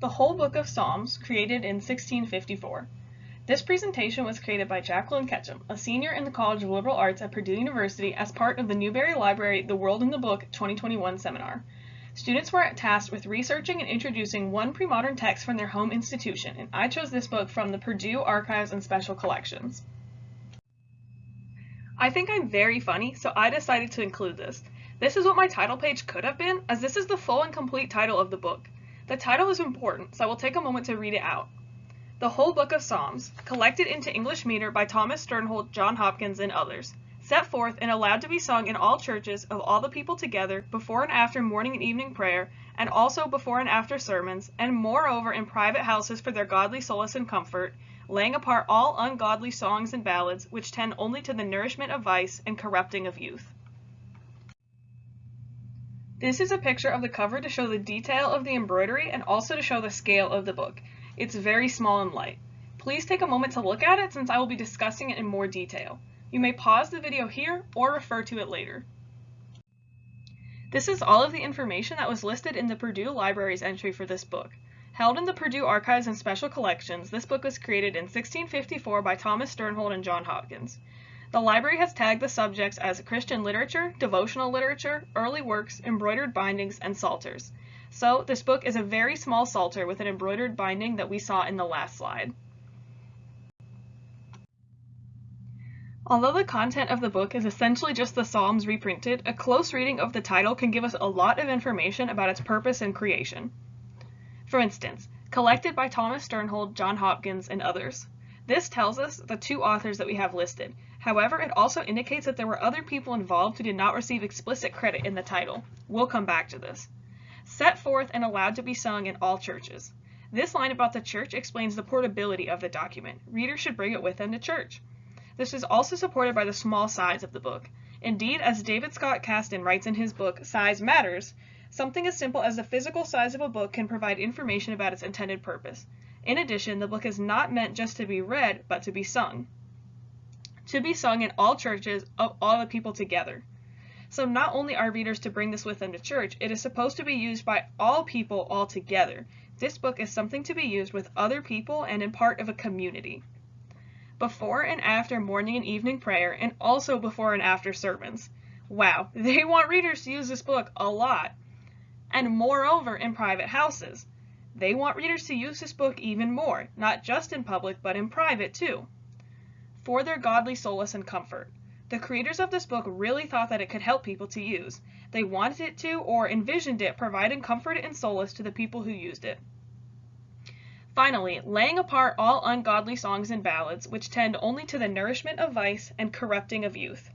The Whole Book of Psalms, created in 1654. This presentation was created by Jacqueline Ketchum, a senior in the College of Liberal Arts at Purdue University as part of the Newberry Library The World in the Book 2021 seminar. Students were tasked with researching and introducing one pre-modern text from their home institution, and I chose this book from the Purdue Archives and Special Collections. I think I'm very funny, so I decided to include this. This is what my title page could have been, as this is the full and complete title of the book. The title is important, so I will take a moment to read it out. The Whole Book of Psalms, collected into English meter by Thomas Sternhold, John Hopkins, and others, set forth and allowed to be sung in all churches of all the people together before and after morning and evening prayer, and also before and after sermons, and moreover in private houses for their godly solace and comfort, laying apart all ungodly songs and ballads which tend only to the nourishment of vice and corrupting of youth. This is a picture of the cover to show the detail of the embroidery and also to show the scale of the book. It's very small and light. Please take a moment to look at it since I will be discussing it in more detail. You may pause the video here or refer to it later. This is all of the information that was listed in the Purdue Library's entry for this book. Held in the Purdue Archives and Special Collections, this book was created in 1654 by Thomas Sternhold and John Hopkins. The library has tagged the subjects as Christian literature, devotional literature, early works, embroidered bindings, and psalters. So this book is a very small psalter with an embroidered binding that we saw in the last slide. Although the content of the book is essentially just the Psalms reprinted, a close reading of the title can give us a lot of information about its purpose and creation. For instance, collected by Thomas Sternhold, John Hopkins, and others. This tells us the two authors that we have listed, However, it also indicates that there were other people involved who did not receive explicit credit in the title. We'll come back to this. Set forth and allowed to be sung in all churches. This line about the church explains the portability of the document. Readers should bring it with them to church. This is also supported by the small size of the book. Indeed, as David Scott Kastan writes in his book, Size Matters, something as simple as the physical size of a book can provide information about its intended purpose. In addition, the book is not meant just to be read, but to be sung to be sung in all churches of all the people together. So not only are readers to bring this with them to church, it is supposed to be used by all people all together. This book is something to be used with other people and in part of a community. Before and after morning and evening prayer, and also before and after sermons. Wow, they want readers to use this book a lot. And moreover, in private houses. They want readers to use this book even more, not just in public, but in private too for their godly solace and comfort. The creators of this book really thought that it could help people to use. They wanted it to or envisioned it providing comfort and solace to the people who used it. Finally, laying apart all ungodly songs and ballads, which tend only to the nourishment of vice and corrupting of youth.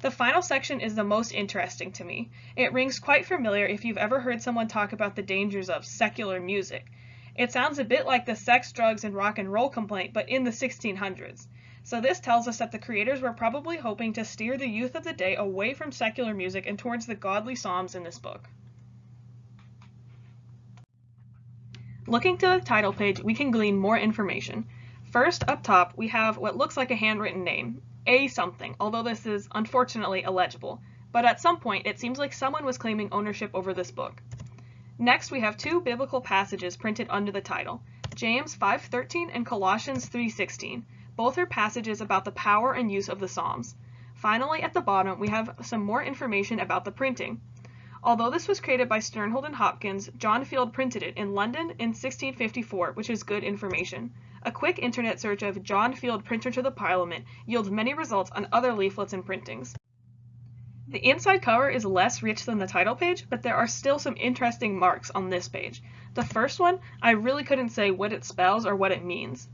The final section is the most interesting to me. It rings quite familiar if you've ever heard someone talk about the dangers of secular music. It sounds a bit like the sex, drugs, and rock and roll complaint, but in the 1600s. So this tells us that the creators were probably hoping to steer the youth of the day away from secular music and towards the godly psalms in this book. Looking to the title page, we can glean more information. First, up top, we have what looks like a handwritten name, A something, although this is unfortunately illegible. But at some point, it seems like someone was claiming ownership over this book. Next, we have two biblical passages printed under the title, James 5.13 and Colossians 3.16. Both are passages about the power and use of the Psalms. Finally, at the bottom, we have some more information about the printing. Although this was created by Sternhold and Hopkins, John Field printed it in London in 1654, which is good information. A quick internet search of John Field printer to the Parliament yields many results on other leaflets and printings. The inside cover is less rich than the title page, but there are still some interesting marks on this page. The first one, I really couldn't say what it spells or what it means.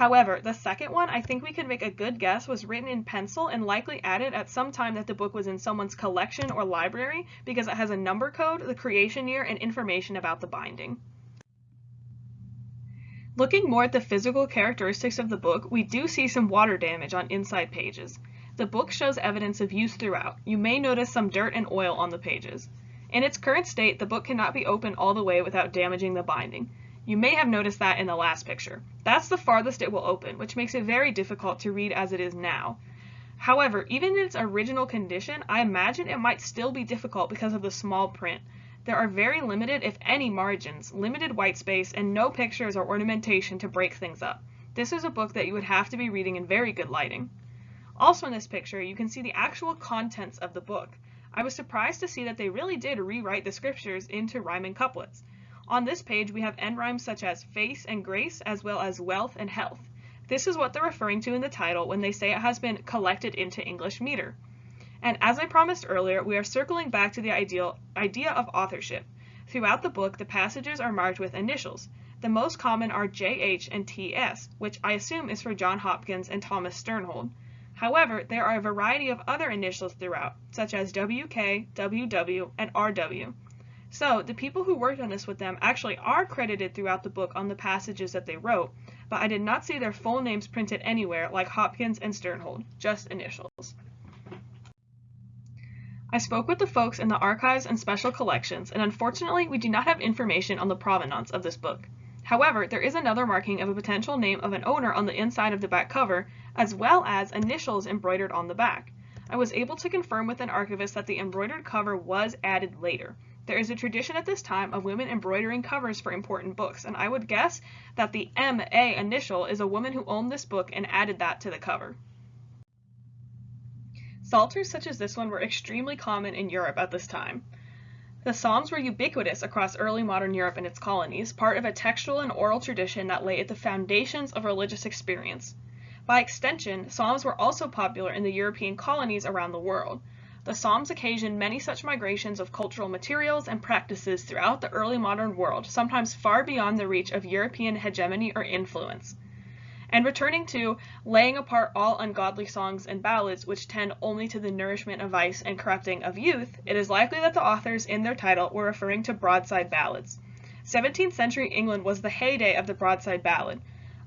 However, the second one, I think we could make a good guess, was written in pencil and likely added at some time that the book was in someone's collection or library because it has a number code, the creation year, and information about the binding. Looking more at the physical characteristics of the book, we do see some water damage on inside pages. The book shows evidence of use throughout. You may notice some dirt and oil on the pages. In its current state, the book cannot be opened all the way without damaging the binding. You may have noticed that in the last picture. That's the farthest it will open, which makes it very difficult to read as it is now. However, even in its original condition, I imagine it might still be difficult because of the small print. There are very limited, if any, margins, limited white space, and no pictures or ornamentation to break things up. This is a book that you would have to be reading in very good lighting. Also in this picture, you can see the actual contents of the book. I was surprised to see that they really did rewrite the scriptures into rhyming couplets. On this page, we have end rhymes such as face and grace, as well as wealth and health. This is what they're referring to in the title when they say it has been collected into English meter. And as I promised earlier, we are circling back to the ideal, idea of authorship. Throughout the book, the passages are marked with initials. The most common are JH and TS, which I assume is for John Hopkins and Thomas Sternhold. However, there are a variety of other initials throughout, such as WK, WW, and RW. So, the people who worked on this with them actually are credited throughout the book on the passages that they wrote, but I did not see their full names printed anywhere like Hopkins and Sternhold, just initials. I spoke with the folks in the archives and special collections, and unfortunately we do not have information on the provenance of this book. However, there is another marking of a potential name of an owner on the inside of the back cover, as well as initials embroidered on the back. I was able to confirm with an archivist that the embroidered cover was added later. There is a tradition at this time of women embroidering covers for important books, and I would guess that the MA initial is a woman who owned this book and added that to the cover. Psalters such as this one were extremely common in Europe at this time. The Psalms were ubiquitous across early modern Europe and its colonies, part of a textual and oral tradition that lay at the foundations of religious experience. By extension, psalms were also popular in the European colonies around the world. The psalms occasioned many such migrations of cultural materials and practices throughout the early modern world, sometimes far beyond the reach of European hegemony or influence. And returning to laying apart all ungodly songs and ballads which tend only to the nourishment of vice and corrupting of youth, it is likely that the authors in their title were referring to broadside ballads. 17th century England was the heyday of the broadside ballad.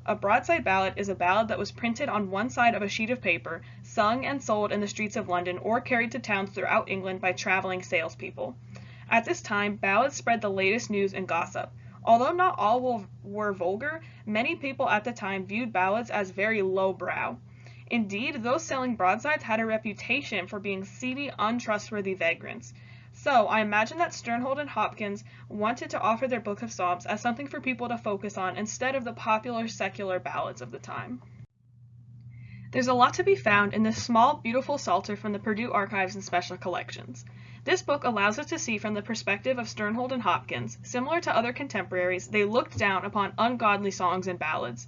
A broadside ballad is a ballad that was printed on one side of a sheet of paper, sung and sold in the streets of London or carried to towns throughout England by traveling salespeople. At this time, ballads spread the latest news and gossip. Although not all were vulgar, many people at the time viewed ballads as very lowbrow. Indeed, those selling broadsides had a reputation for being seedy, untrustworthy vagrants. So I imagine that Sternhold and Hopkins wanted to offer their Book of Psalms as something for people to focus on instead of the popular secular ballads of the time. There's a lot to be found in this small, beautiful Psalter from the Purdue Archives and Special Collections. This book allows us to see from the perspective of Sternhold and Hopkins, similar to other contemporaries, they looked down upon ungodly songs and ballads.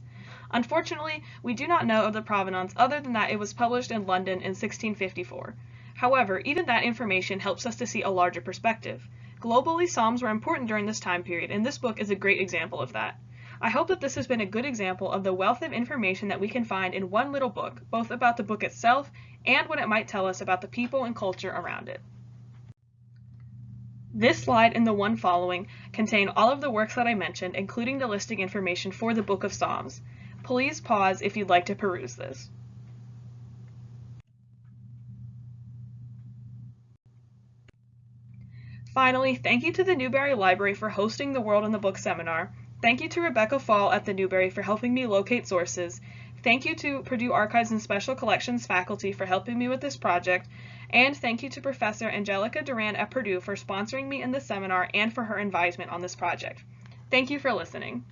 Unfortunately, we do not know of the provenance other than that it was published in London in 1654. However, even that information helps us to see a larger perspective. Globally, Psalms were important during this time period, and this book is a great example of that. I hope that this has been a good example of the wealth of information that we can find in one little book, both about the book itself and what it might tell us about the people and culture around it. This slide and the one following contain all of the works that I mentioned, including the listing information for the Book of Psalms. Please pause if you'd like to peruse this. Finally, thank you to the Newberry Library for hosting the World in the Book seminar. Thank you to Rebecca Fall at the Newberry for helping me locate sources. Thank you to Purdue Archives and Special Collections faculty for helping me with this project. And thank you to Professor Angelica Duran at Purdue for sponsoring me in this seminar and for her advisement on this project. Thank you for listening.